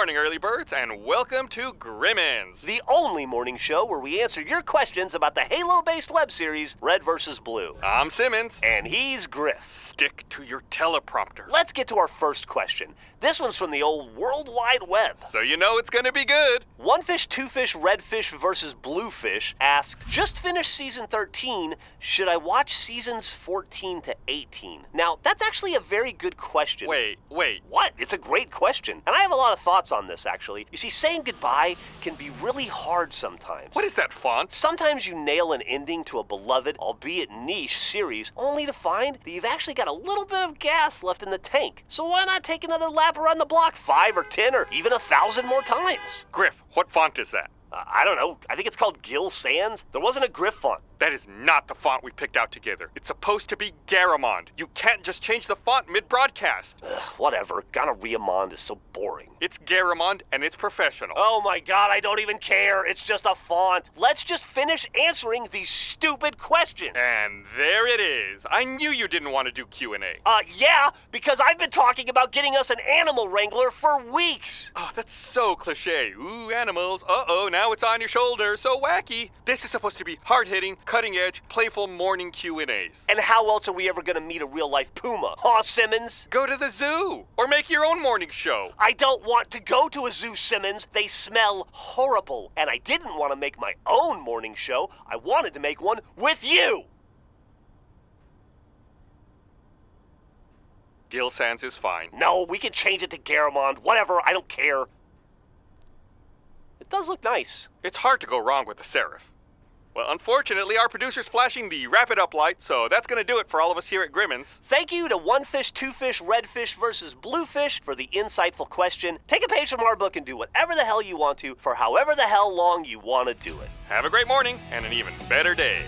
morning, early birds, and welcome to Grimmins. The only morning show where we answer your questions about the Halo based web series Red vs. Blue. I'm Simmons. And he's Grif. Stick to your teleprompter. Let's get to our first question. This one's from the old World Wide Web. So you know it's gonna be good. One Fish, Two Fish, Red Fish versus Blue Fish asked, Just finished season 13. Should I watch seasons 14 to 18? Now, that's actually a very good question. Wait, wait. What? It's a great question. And I have a lot of thoughts on this, actually. You see, saying goodbye can be really hard sometimes. What is that font? Sometimes you nail an ending to a beloved, albeit niche, series, only to find that you've actually got a little bit of gas left in the tank. So why not take another lap around the block five or ten or even a thousand more times? Grif, what font is that? Uh, I don't know. I think it's called Gill Sans. There wasn't a Grif font. That is not the font we picked out together. It's supposed to be Garamond. You can't just change the font mid-broadcast. Ugh, whatever. Gonorrheamond is so boring. It's Garamond and it's professional. Oh my god, I don't even care. It's just a font. Let's just finish answering these stupid questions. And there it is. I knew you didn't want to do Q&A. Uh, yeah, because I've been talking about getting us an animal wrangler for weeks. Oh, that's so cliche. Ooh, animals. Uh-oh, now it's on your shoulder. So wacky. This is supposed to be hard-hitting, cutting-edge, playful morning Q&As. And how else are we ever gonna meet a real-life puma? Huh, Simmons? Go to the zoo or make your own morning show. I don't want to go to a zoo, Simmons. They smell horrible. And I didn't want to make my own morning show. I wanted to make one with you. Gill Sans is fine. No, we can change it to Garamond. Whatever, I don't care. Does look nice. It's hard to go wrong with the serif. Well, unfortunately, our producer's flashing the wrap it up light, so that's gonna do it for all of us here at Grimmins. Thank you to One Fish, Two Fish, Red Fish versus Blue Fish for the insightful question. Take a page from our book and do whatever the hell you want to for however the hell long you want to do it. Have a great morning and an even better day.